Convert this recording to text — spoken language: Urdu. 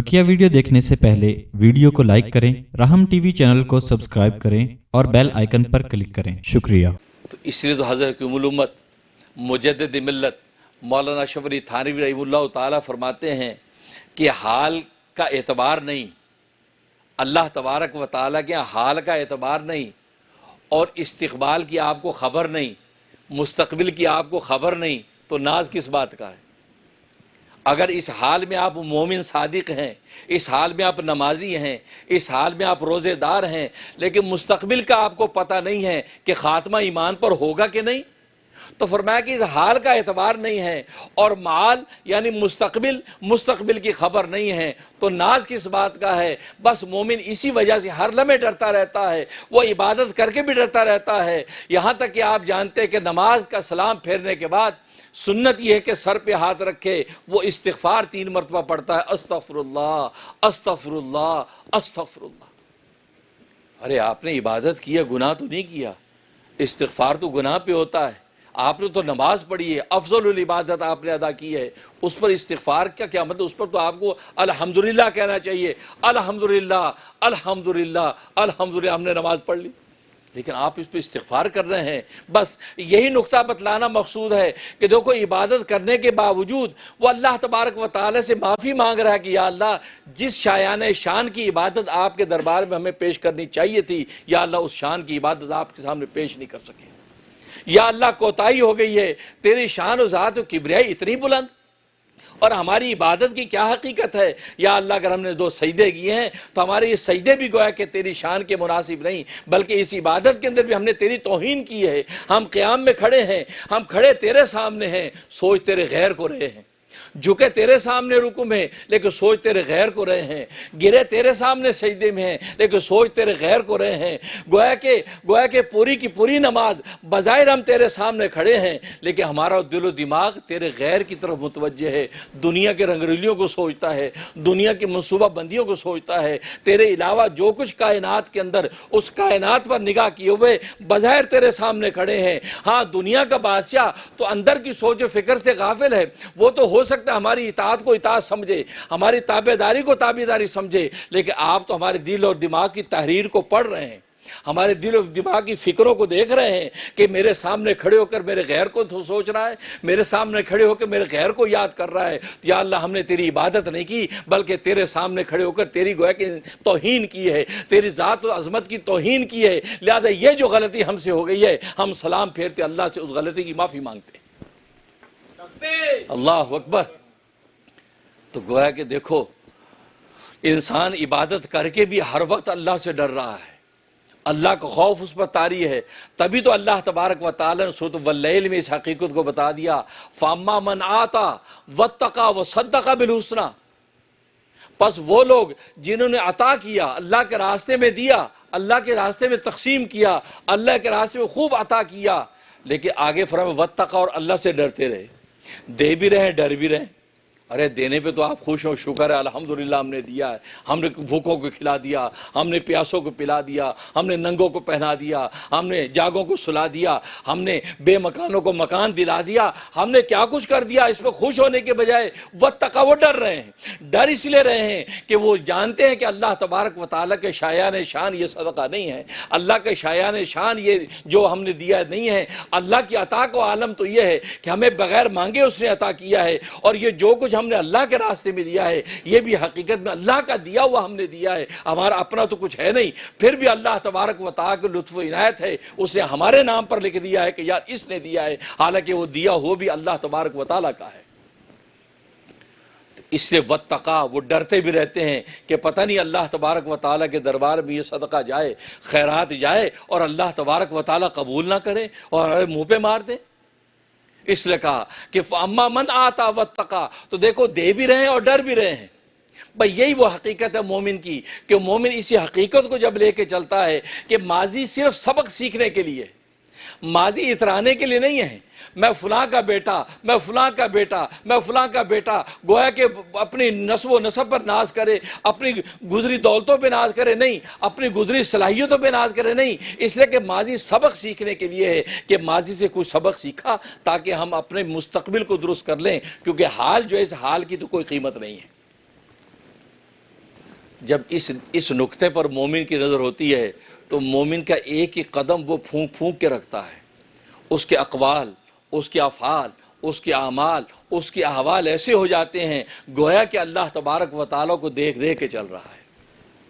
بکیا ویڈیو دیکھنے سے پہلے ویڈیو کو لائک کریں، رحم ٹی وی چینل کو سبسکرائب کریں اور بیل آئیکن پر کلک کریں۔ شکریہ۔ تو اس لیے تو حضرت الامت مجدد ملت مولانا شفری تھانوی رحیم اللہ تعالیٰ فرماتے ہیں کہ حال کا اعتبار نہیں، اللہ تبارک و تعالیٰ کے حال کا اعتبار نہیں اور استقبال کی آپ کو خبر نہیں، مستقبل کی آپ کو خبر نہیں، تو ناز کس بات کا ہے؟ اگر اس حال میں آپ مومن صادق ہیں، اس حال میں آپ نمازی ہیں، اس حال میں آپ روزے دار ہیں، لیکن مستقبل کا آپ کو پتہ نہیں ہے کہ خاتمہ ایمان پر ہوگا کہ نہیں، تو فرمایا کہ اس حال کا اعتبار نہیں ہے اور مال یعنی مستقبل مستقبل کی خبر نہیں ہے، تو ناز کس بات کا ہے؟ بس مومن اسی وجہ سے ہر لمحے ڈرتا رہتا ہے، وہ عبادت کر کے بھی ڈرتا رہتا ہے۔ یہاں تک کہ آپ جانتے ہیں کہ نماز کا سلام پھیرنے کے بعد سنت یہ ہے کہ سر پہ ہاتھ رکھے، وہ استغفار تین مرتبہ پڑھتا ہے استغفر اللہ استغفر اللہ استغفر اللہ ارے، آپ نے عبادت کیا گناہ تو نہیں کیا؟ استغفار تو گناہ پہ ہوتا ہے۔ آپ نے تو نماز پڑھی ہے، افضل العبادت آپ نے ادا کی ہے۔ اس پر استغفار کا کیا مطلب؟ اس پر تو آپ کو الحمدللہ کہنا چاہیے۔ الحمدللہ الحمدللہ الحمدللہ، ہم نے نماز پڑھ لی۔ لیکن آپ اس پہ استغفار کر رہے ہیں۔ بس یہی نقطہ بتلانا مقصود ہے کہ دیکھو، عبادت کرنے کے باوجود وہ اللہ تبارک و تعالی سے معافی مانگ رہا ہے کہ یا اللہ، جس شایان شان کی عبادت آپ کے دربار میں ہمیں پیش کرنی چاہیے تھی، یا اللہ اس شان کی عبادت آپ کے سامنے پیش نہیں کر سکے۔ یا اللہ کوتاہی ہو گئی ہے، تیری شان و ذات و کبریائی اتنی بلند اور ہماری عبادت کی کیا حقیقت ہے؟ یا اللہ اگر ہم نے دو سجدے کیے ہیں، تو ہمارے یہ سجدے بھی گویا کہ تیری شان کے مناسب نہیں، بلکہ اس عبادت کے اندر بھی ہم نے تیری توہین کی ہے۔ ہم قیام میں کھڑے ہیں، ہم کھڑے تیرے سامنے ہیں، سوچ تیرے غیر کو رہے ہیں۔ جھکے تیرے سامنے رکو میں لیکن سوچ تیرے غیر کو رہے ہیں۔ گرے تیرے سامنے سجدے میں ہیں، لیکن سوچ تیرے غیر کو رہے ہیں۔ گویا کہ گویا کہ پوری کی پوری نماز بظاہر ہم تیرے سامنے کھڑے ہیں، لیکن ہمارا دل و دماغ تیرے غیر کی طرف متوجہ ہے۔ دنیا کے رنگریلیوں کو سوچتا ہے، دنیا کی منصوبہ بندیوں کو سوچتا ہے۔ تیرے علاوہ جو کچھ کائنات کے اندر اس کائنات پر نگاہ کیے ہوئے بظاہر تیرے سامنے کھڑے ہیں۔ ہاں دنیا کا بادشاہ تو اندر کی سوچ و فکر سے غافل ہے، وہ تو ہو سکتا سکتا ہماری اطاعت کو اطاعت سمجھے، ہماری تابے داری کو تابے داری سمجھے، لیکن آپ تو ہمارے دل اور دماغ کی تحریر کو پڑھ رہے ہیں، ہمارے دل اور دماغ کی فکروں کو دیکھ رہے ہیں کہ میرے سامنے کھڑے ہو کر میرے غیر کو تو سوچ رہا ہے، میرے سامنے کھڑے ہو کر میرے غیر کو یاد کر رہا ہے، یا اللہ ہم نے تیری عبادت نہیں کی، بلکہ تیرے سامنے کھڑے ہو کر تیری گویا کی توہین کی ہے، تیری ذات و عظمت کی توہین کی ہے، لہذا یہ جو غلطی ہم سے ہو گئی ہے، ہم سلام پھیرتے، اللہ سے اس غلطی کی معافی مانگتے۔ ہیں اللہ اکبر۔ تو گویا کہ دیکھو، انسان عبادت کر کے بھی ہر وقت اللہ سے ڈر رہا ہے۔ اللہ کا خوف اس پر تاری ہے۔ تبھی تو اللہ تبارک و تعالیٰ نے سوت واللیل میں اس حقیقت کو بتا دیا۔ فاما من آتا وطقا و صدقہ بالحسنہ پس وہ لوگ جنہوں نے عطا کیا، اللہ کے راستے میں دیا، اللہ کے راستے میں تقسیم کیا، اللہ کے راستے میں خوب عطا کیا۔ لیکن آگے فرم وطقا اور اللہ سے ڈرتے رہے۔ دے بھی رہے ڈر بھی رہے۔ ارے دینے پہ تو آپ خوش ہو، شکر ہے، الحمدللہ ہم نے دیا ہے۔ ہم نے بھوکوں کو کھلا دیا، ہم نے پیاسوں کو پلا دیا، ہم نے ننگوں کو پہنا دیا، ہم نے جاگوں کو سلا دیا، ہم نے بے مکانوں کو مکان دلا دیا، ہم نے کیا کچھ کر دیا اس پہ خوش ہونے کے بجائے وہ تقاو ڈر رہے ہیں۔ ڈر اس لیے رہے ہیں کہ وہ جانتے ہیں کہ اللہ تبارک و تعالیٰ کے شایان شان یہ صدقہ نہیں ہے۔ اللہ کے شایان شان یہ جو ہم نے دیا نہیں ہے۔ اللہ کی عطا کو عالم تو یہ ہے کہ ہمیں بغیر مانگے اس نے عطا کیا ہے۔ اور یہ جو کچھ ہم نے اللہ کے راستے میں دیا ہے، یہ بھی حقیقت میں اللہ کا دیا ہوا ہم نے دیا ہے۔ ہمارا اپنا تو کچھ ہے نہیں، پھر بھی اللہ تبارک و تعالیٰ کے لطف و عنایت ہے۔ اس نے ہمارے نام پر لکھ دیا ہے کہ یار اس نے دیا ہے۔ حالانکہ وہ دیا ہو بھی اللہ تبارک و تعالیٰ کا ہے۔ اس لیے وطقا وہ ڈرتے بھی رہتے ہیں کہ پتہ نہیں اللہ تبارک و تعالیٰ کے دربار میں یہ صدقہ جائے، خیرات جائے اور اللہ تبارک و تعالیٰ قبول نہ کرے اور منہ پہ مار دیں اس لیے کہا کہ اما من آتا وتقا تو دیکھو دے بھی رہے ہیں اور ڈر بھی رہے ہیں۔ بھائی، یہی وہ حقیقت ہے مومن کی کہ مومن اسی حقیقت کو جب لے کے چلتا ہے کہ ماضی صرف سبق سیکھنے کے لیے ماضی اترانے کے لیے نہیں ہے۔ میں فلاں کا بیٹا، میں فلاں کا بیٹا، میں فلاں کا بیٹا، گویا کہ اپنی نسب و نسب پر ناز کرے، اپنی گزری دولتوں پہ ناز کرے، نہیں، اپنی گزری صلاحیتوں پہ ناز کرے، نہیں۔ اس لیے کہ ماضی سبق سیکھنے کے لیے ہے کہ ماضی سے کچھ سبق سیکھا تاکہ ہم اپنے مستقبل کو درست کر لیں، کیونکہ حال جو ہے، اس حال کی تو کوئی قیمت نہیں ہے۔ جب اس اس نقطے پر مومن کی نظر ہوتی ہے تو مومن کا ایک ہی قدم وہ پھونک پھونک کے رکھتا ہے۔ اس کے اقوال، اس کے افعال، اس کے اعمال، اس کے احوال ایسے ہو جاتے ہیں گویا کہ اللہ تبارک و تعالیٰ کو دیکھ دیکھ کے چل رہا ہے۔